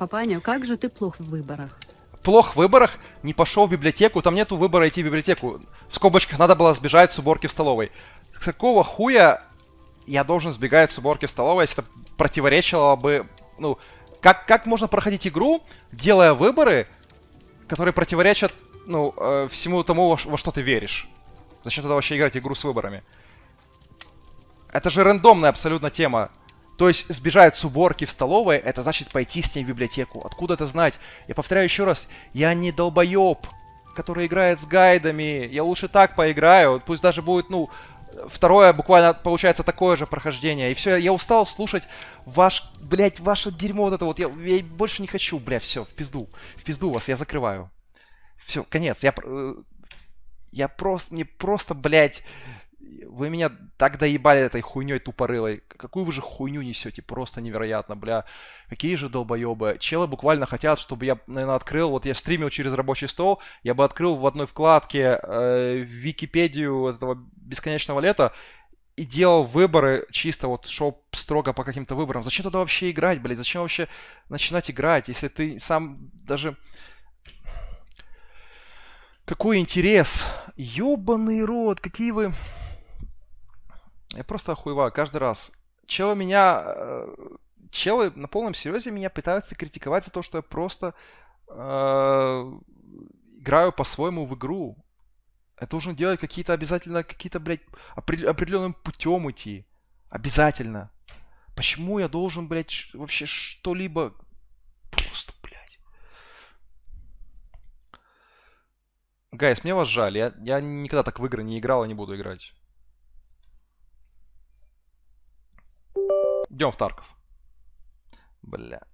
Папаня, как же ты плох в выборах? Плох в выборах, не пошел в библиотеку, там нету выбора идти в библиотеку. В скобочках надо было сбежать с уборки в столовой. С какого хуя я должен сбегать с уборки в столовой, если это противоречило бы... Ну, как, как можно проходить игру, делая выборы, которые противоречат, ну, э, всему тому, во, во что ты веришь? Зачем тогда вообще играть игру с выборами? Это же рандомная абсолютно тема. То есть сбежать с уборки в столовой, это значит пойти с ней в библиотеку. Откуда это знать? Я повторяю еще раз, я не долбоеб, который играет с гайдами. Я лучше так поиграю. Пусть даже будет, ну, второе буквально получается такое же прохождение. И все, я устал слушать ваш, блядь, ваше дерьмо вот это вот. Я, я больше не хочу, бля, все, в пизду. В пизду вас, я закрываю. Все, конец. Я, э, я просто, мне просто, блядь, вы меня так доебали этой хуйней тупорылой. Какую вы же хуйню несете? Просто невероятно, бля. Какие же долбоебы. Челы буквально хотят, чтобы я, наверное, открыл... Вот я стримил через рабочий стол, я бы открыл в одной вкладке э, Википедию этого бесконечного лета и делал выборы чисто вот шел строго по каким-то выборам. Зачем тогда вообще играть, блядь? Зачем вообще начинать играть, если ты сам даже... Какой интерес? Ёбаный рот, какие вы... Я просто охуеваю каждый раз. Челы меня... Э, челы на полном серьезе меня пытаются критиковать за то, что я просто э, играю по-своему в игру. Я должен делать какие-то обязательно, какие-то, блядь, определенным путем идти. Обязательно. Почему я должен, блядь, вообще что-либо... Просто, блядь. Гайс, мне вас жаль. Я, я никогда так в игры не играл и не буду играть. Идем в Тарков. Бля.